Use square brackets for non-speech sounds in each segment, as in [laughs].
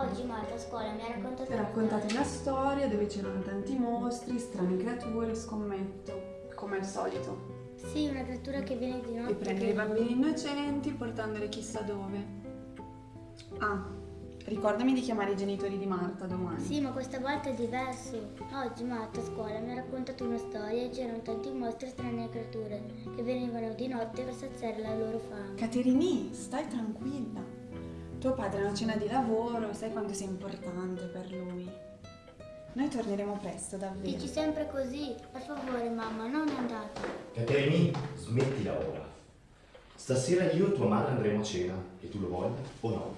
Oggi Marta a scuola mi ha raccontato raccontato una storia dove c'erano tanti mostri, strane creature, scommetto, come al solito. Sì, una creatura che viene di notte. E prendere che- i bambini innocenti portandoli chissà dove. Ah, ricordami di chiamare i genitori di Marta domani. Sì, ma questa volta è diverso. Oggi Marta a scuola mi ha raccontato una storia e c'erano tanti mostri e strane creature che venivano di notte per saziare la loro fame. Caterini, stai tranquilla. Tuo padre è una cena di lavoro, sai quanto sia importante per lui. Noi torneremo presto, davvero. Dici sempre così. Per favore, mamma, non andate. Caterini, smettila ora. Stasera io e tua madre andremo a cena, e tu lo voglia o no.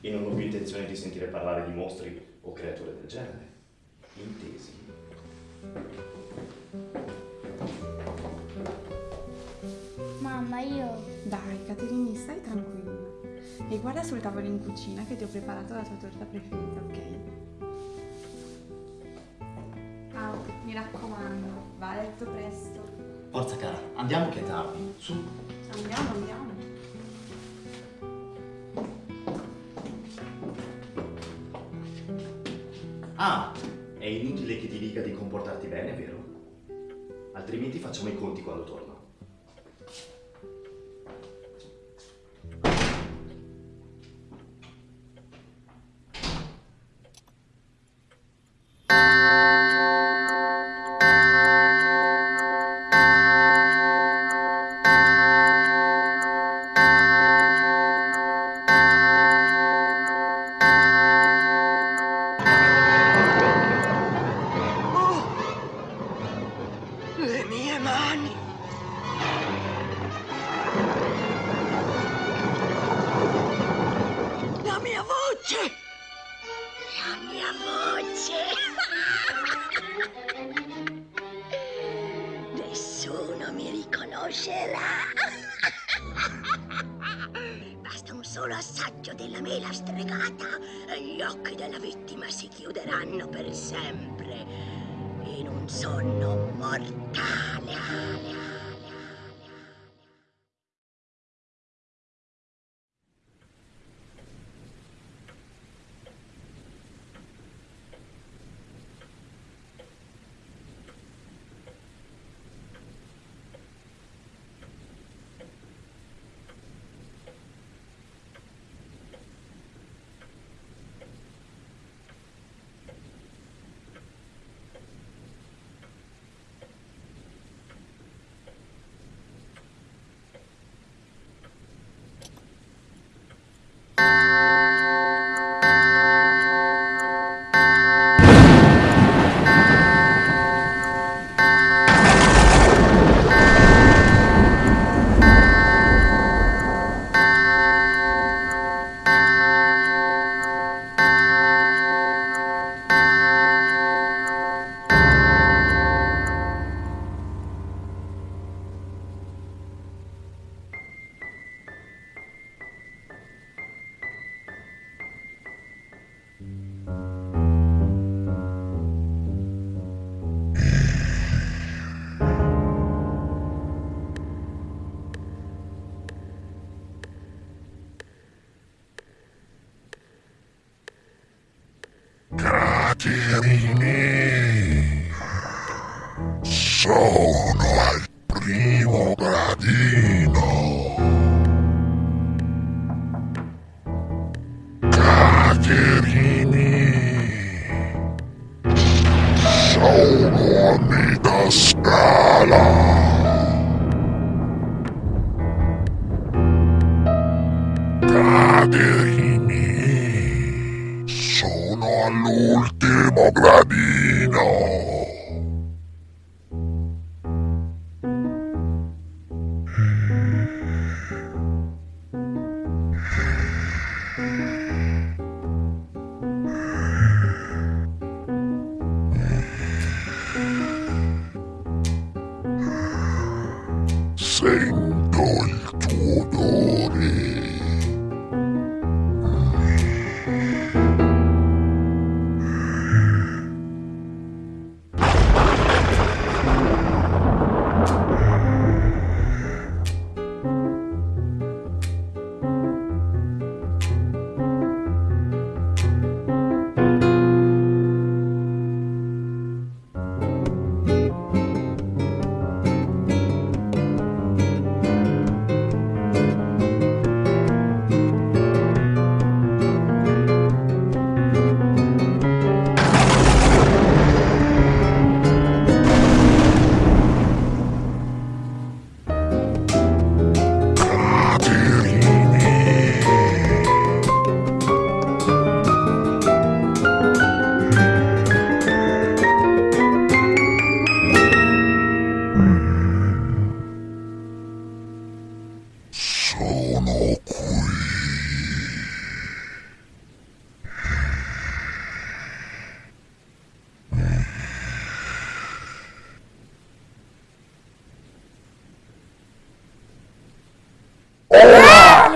E non ho più intenzione di sentire parlare di mostri o creature del genere. Intesi. Mamma, io... Dai, Caterini, stai tranquilla. E guarda sul tavolo in cucina che ti ho preparato la tua torta preferita, ok? Ah, mi raccomando, va a letto presto. Forza cara, andiamo che è tardi. Su. Andiamo, andiamo. Ah, è inutile che ti dica di comportarti bene, vero? Altrimenti facciamo i conti quando torno. Mi riconoscerà! [laughs] Basta un solo assaggio della mela stregata e gli occhi della vittima si chiuderanno per sempre in un sonno mortale. Caterini, sono al primo gradino. Caterini, sono a metà scala. Caterini, sono all'ultimo gradino. Sento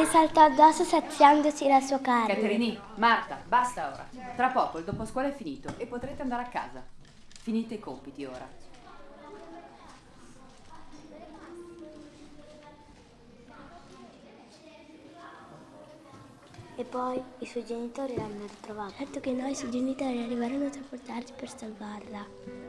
saltò addosso saziandosi la sua carne. Caterini, Marta, basta ora. Tra poco il dopo scuola è finito e potrete andare a casa. Finite i compiti ora. E poi i suoi genitori l'hanno ritrovata. Certo che no, i suoi genitori arriveranno a trasportarci per salvarla.